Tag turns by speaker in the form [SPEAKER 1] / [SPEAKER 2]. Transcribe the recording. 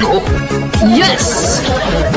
[SPEAKER 1] Yes!